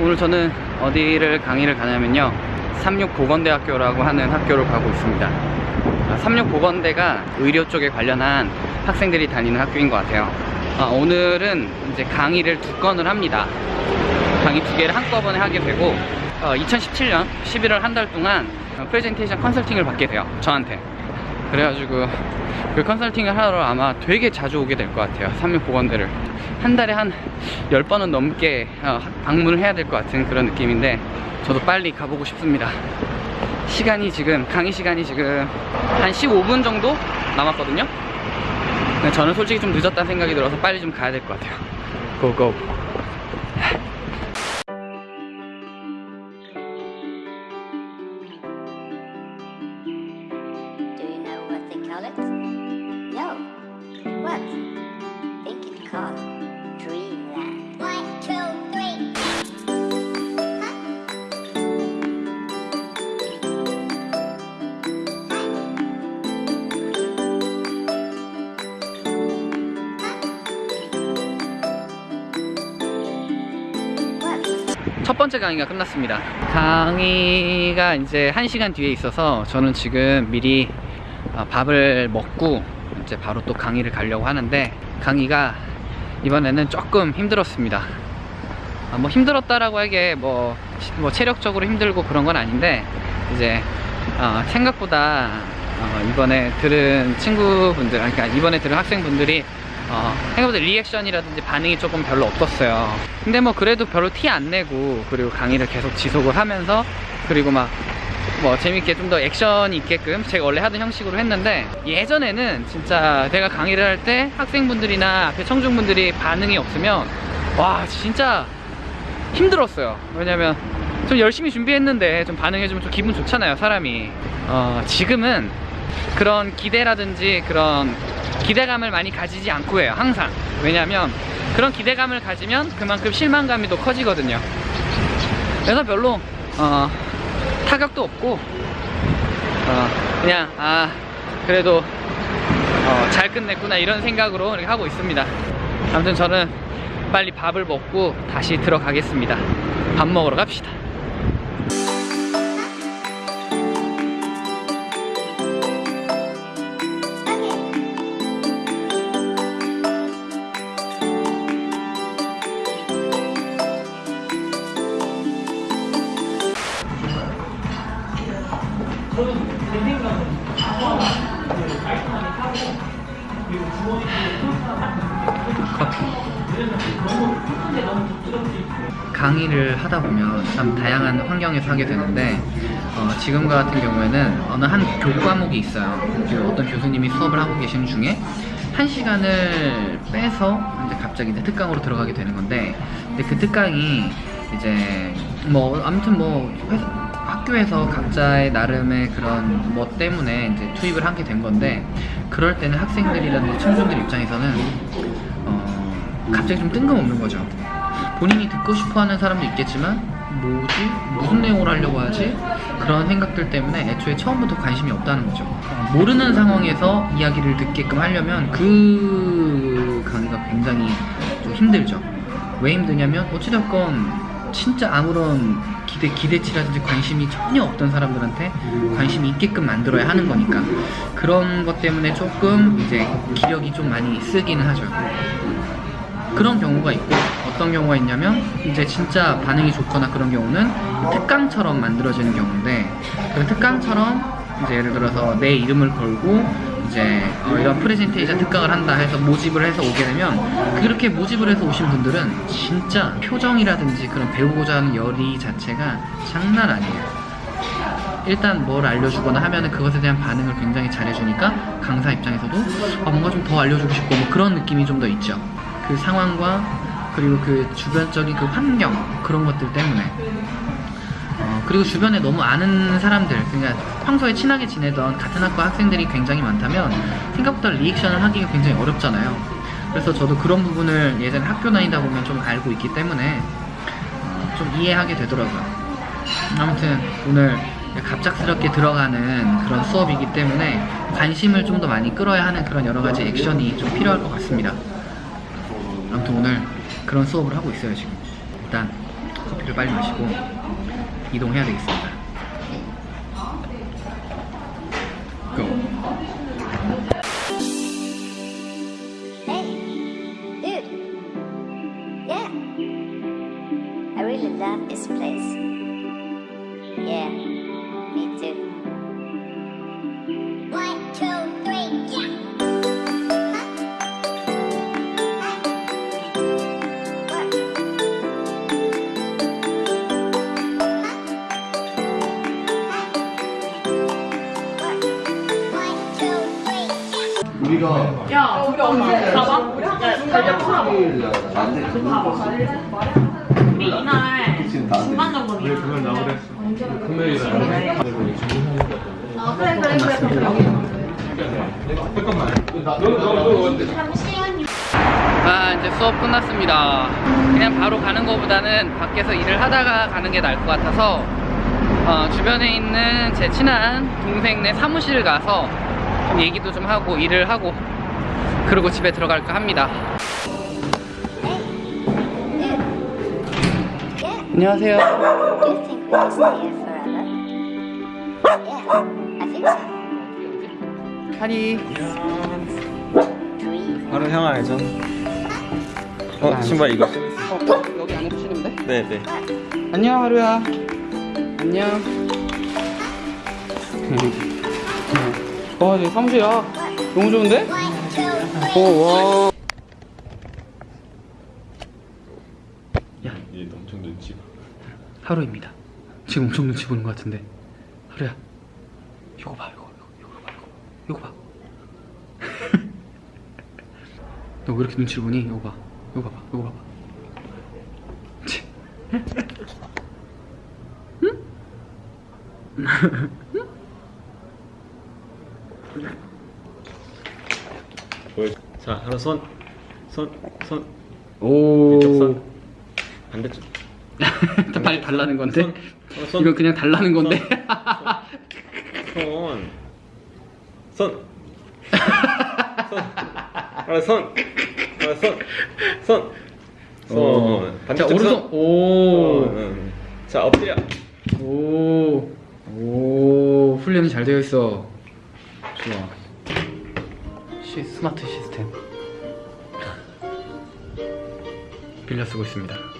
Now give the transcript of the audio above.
오늘 저는 어디를 강의를 가냐면요. 삼육보건대학교라고 하는 학교를 가고 있습니다. 아, 삼육보건대가 의료 쪽에 관련한 학생들이 다니는 학교인 것 같아요. 아, 오늘은 이제 강의를 두 건을 합니다. 강의 두 개를 한꺼번에 하게 되고 2017년 11월 한 달 동안 어, 프레젠테이션 컨설팅을 받게 돼요. 저한테 그래가지고 그 컨설팅을 하러 아마 되게 자주 오게 될 것 같아요 삼육보건대를. 한 달에 한 10번은 넘게 어, 방문을 해야 될 것 같은 그런 느낌인데 저도 빨리 가보고 싶습니다. 시간이 지금 강의 시간이 지금 한 15분 정도 남았거든요? 저는 솔직히 좀 늦었다는 생각이 들어서 빨리 좀 가야 될 것 같아요. 고고 What? think it's called Dreamland. One, two, three. 첫 번째 강의가 끝났습니다. 강의가 이제 1시간 뒤에 있어서 저는 지금 미리 어, 밥을 먹고 이제 바로 또 강의를 가려고 하는데 강의가 이번에는 조금 힘들었습니다. 아, 뭐 힘들었다라고 하기에 뭐, 시- 뭐 체력적으로 힘들고 그런 건 아닌데 이제 어, 생각보다 어, 이번에 들은 친구분들 그러니까 이번에 들은 학생분들이 어, 생각보다 리액션이라든지 반응이 조금 별로 없었어요. 근데 뭐 그래도 별로 티 안 내고 그리고 강의를 계속 지속을 하면서 그리고 막 뭐 재밌게 좀 더 액션이 있게끔 제가 원래 하던 형식으로 했는데 예전에는 진짜 내가 강의를 할 때 학생분들이나 앞에 청중분들이 반응이 없으면 와 진짜 힘들었어요. 왜냐면 좀 열심히 준비했는데 좀 반응해주면 좀 기분 좋잖아요, 사람이. 어, 지금은 그런 기대라든지 그런 기대감을 많이 가지지 않고 해요, 항상. 왜냐면 그런 기대감을 가지면 그만큼 실망감이 더 커지거든요. 그래서 별로, 어, 타격도 없고, 어, 그냥, 아, 그래도, 어, 잘 끝냈구나, 이런 생각으로 하고 있습니다. 아무튼 저는 빨리 밥을 먹고 다시 들어가겠습니다. 밥 먹으러 갑시다. 강의를 하다 보면 참 다양한 환경에서 하게 되는데 어, 지금 같은 경우에는 어느 한 교과목이 있어요. 그 어떤 교수님이 수업을 하고 계신 중에 한 시간을 빼서 이제 갑자기 이제 특강으로 들어가게 되는 건데 근데 그 특강이 이제 뭐 아무튼 뭐 회사, 학교에서 각자의 나름의 그런 뭐 때문에 이제 투입을 하게 된 건데 그럴 때는 학생들이라든지 청중들 입장에서는 어, 갑자기 좀 뜬금없는 거죠. 본인이 듣고 싶어 하는 사람도 있겠지만 뭐지? 무슨 내용으로 하려고 하지? 그런 생각들 때문에 애초에 처음부터 관심이 없다는 거죠. 어, 모르는 상황에서 이야기를 듣게끔 하려면 그 강의가 굉장히 좀 힘들죠. 왜 힘드냐면 어찌됐건 진짜 아무런 기대, 기대치라든지 관심이 전혀 없던 사람들한테 관심이 있게끔 만들어야 하는 거니까 그런 것 때문에 조금 이제 기력이 좀 많이 쓰기는 하죠. 그런 경우가 있고 어떤 경우가 있냐면 이제 진짜 반응이 좋거나 그런 경우는 특강처럼 만들어지는 경우인데 그 특강처럼 이제 예를 들어서 내 이름을 걸고 이제 어, 이런 프레젠테이션 특강을 한다 해서 모집을 해서 오게 되면 그렇게 모집을 해서 오신 분들은 진짜 표정이라든지 그런 배우고자 하는 열의 자체가 장난 아니에요. 일단 뭘 알려주거나 하면은 그것에 대한 반응을 굉장히 잘해주니까 강사 입장에서도 아, 뭔가 좀 더 알려주고 싶고 뭐 그런 느낌이 좀 더 있죠. 그 상황과 그리고 그 주변적인 그 환경 그런 것들 때문에 어, 그리고 주변에 너무 아는 사람들 그러니까 평소에 친하게 지내던 같은 학과 학생들이 굉장히 많다면 생각보다 리액션을 하기가 굉장히 어렵잖아요. 그래서 저도 그런 부분을 예전에 학교 다니다 보면 좀 알고 있기 때문에 어, 좀 이해하게 되더라고요. 아무튼 오늘 갑작스럽게 들어가는 그런 수업이기 때문에 관심을 좀 더 많이 끌어야 하는 그런 여러 가지 액션이 좀 필요할 것 같습니다. 아무튼 오늘 그런 수업을 하고 있어요 지금. 일단 커피를 빨리 마시고 이동해야 되겠습니다. Go. Hey, dude. Yeah. I really love this place. Yeah, 우리가 야, 우리 언제 가봐? 달력 풀어봐. 우리 이날 중간 점검이야. 그걸 나오랬어. 금요일에 그래, 그래, 그래. 잠깐만. 너너너 아 이제 수업 끝났습니다 그냥 바로 가는 것보다는 밖에서 일을 하다가 가는 게 나을 것 같아서 어, 주변에 있는 제 친한 동생네 사무실 가서 좀 얘기도 좀 하고 일을 하고 그리고 집에 들어갈까 합니다. 안녕하세요 Dream. 바로 향하야죠. 어, 신발 이거. 어, 여기 안에 붙이는데? 네, 네. 안녕 하루야 안녕 와 여기 사무실이야. 너무 좋은데? 오와. 얘 엄청 눈치. 하루입니다. 지금 엄청 눈치 보는 것 같은데. 하루야. 이거 봐 이거 이거 이거 봐 이거. 이거 봐. 너 왜 이렇게 눈치를 보니? 이거 봐 이거 봐봐 이거 봐봐 치. 보여. 자, 하나 손, 손, 손. 오 이쪽 손. 반대쪽. 발 달라는 건데 손. 어, 손. 이건 그냥 달라는 건데 손. 손. 손. 하나 손. 하나 손. 손. 손. 자 반대쪽 오른손 손. 오 손. 응. 자, 엎드려. 오, 오, 훈련이 잘 되어 있어. 좋아. 시, 스마트 시스템. 빌려 쓰고 있습니다.